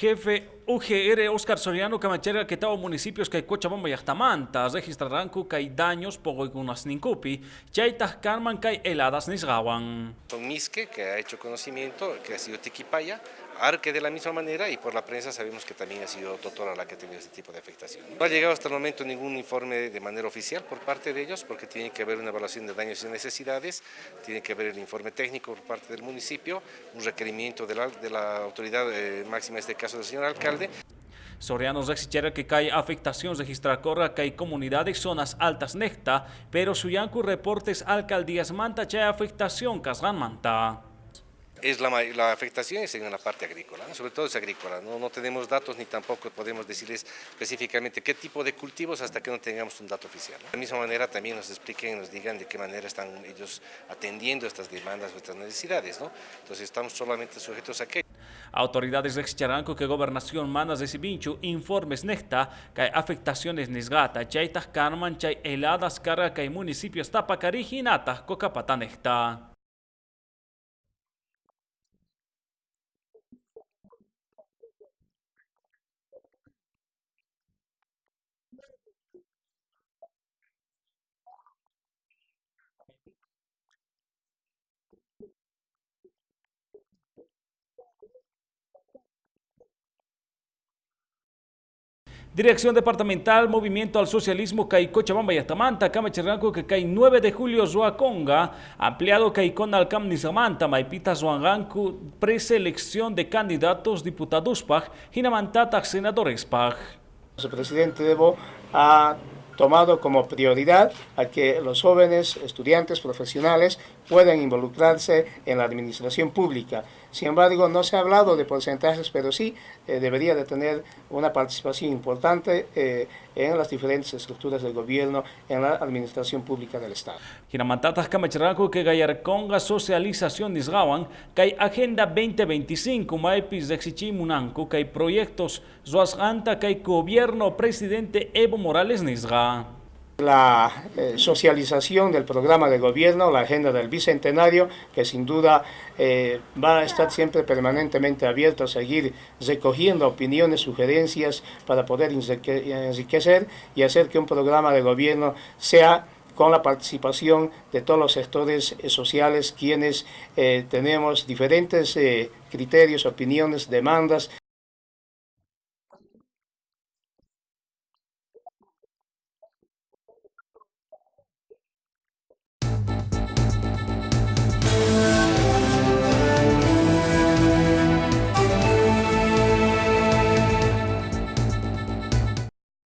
Jefe UGR Oscar Soriano Camachera que estaba municipios que Cochabamba y Ajtamanta registrarán hay daños por algunas nincupi, chaitas carman que heladas nisgawan. Son Misque que ha hecho conocimiento, que ha sido Tiquipaya, Arque de la misma manera y por la prensa sabemos que también ha sido Totora la que ha tenido este tipo de afectación. No ha llegado hasta el momento ningún informe de manera oficial por parte de ellos porque tiene que haber una evaluación de daños y necesidades, tiene que haber el informe técnico por parte del municipio, un requerimiento de la, de la autoridad eh, máxima, en este caso del señor alcalde. Soriano rexichera que hay afectación registrar corra que hay comunidades zonas altas necta, pero suyanku reportes alcaldías manta que hay afectación casgan manta es la, la, afectación es en la parte agrícola, sobre todo es agrícola, ¿no? no tenemos datos ni tampoco podemos decirles específicamente qué tipo de cultivos hasta que no tengamos un dato oficial. De la misma manera también nos expliquen, nos digan de qué manera están ellos atendiendo estas demandas estas necesidades, ¿no? entonces estamos solamente sujetos a qué. Autoridades de Charanco que gobernación manas de Sibinchu informes necta que afectaciones nesgata, chaitas carman, chay heladas carga que municipios tapacari hinata, cocapata necta. Dirección Departamental Movimiento al Socialismo CAI Cochabamba y Atamanta, Camacharranco CAI 9 de julio Zuaconga, ampliado CAI con Alcam Nizamanta, Maipita Zuanganku, preselección de candidatos diputados PAG, Hinamantata senadores PAG. El presidente Debo ha tomado como prioridad a que los jóvenes estudiantes profesionales puedan involucrarse en la administración pública. Sin embargo, no se ha hablado de porcentajes, pero sí eh, debería de tener una participación importante eh, en las diferentes estructuras del gobierno, en la administración pública del Estado. Ginamantatas Kamacharaco que Gayarconga socialización nisgawan, que Agenda 2025, maipis de Munanco, que proyectos Zoasganta, que gobierno presidente Evo Morales nisga la eh, socialización del programa de gobierno, la agenda del bicentenario, que sin duda eh, va a estar siempre permanentemente abierto a seguir recogiendo opiniones, sugerencias para poder enriquecer y hacer que un programa de gobierno sea con la participación de todos los sectores eh, sociales, quienes tenemos diferentes criterios, opiniones, demandas